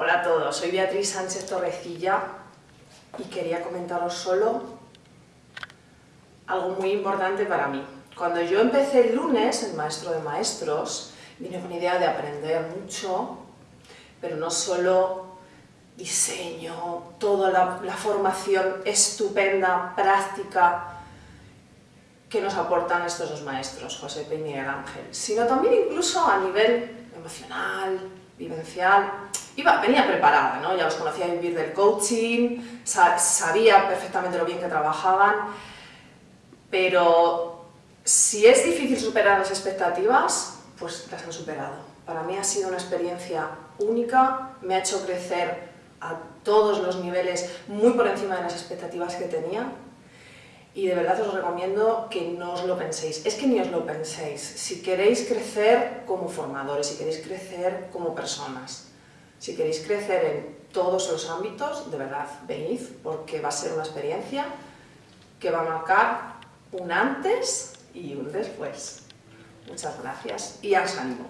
Hola a todos, soy Beatriz Sánchez Torrecilla y quería comentaros solo algo muy importante para mí. Cuando yo empecé el lunes, el Maestro de Maestros, vine con idea de aprender mucho, pero no solo diseño, toda la, la formación estupenda, práctica, que nos aportan estos dos maestros, José Peña y Ángel, sino también incluso a nivel emocional, vivencial. Iba, venía preparada, ¿no? ya los conocía vivir del coaching, sabía perfectamente lo bien que trabajaban, pero si es difícil superar las expectativas, pues las han superado. Para mí ha sido una experiencia única, me ha hecho crecer a todos los niveles muy por encima de las expectativas que tenía y de verdad os recomiendo que no os lo penséis. Es que ni os lo penséis. Si queréis crecer como formadores, si queréis crecer como personas, si queréis crecer en todos los ámbitos, de verdad, venid, porque va a ser una experiencia que va a marcar un antes y un después. Muchas gracias y os animo.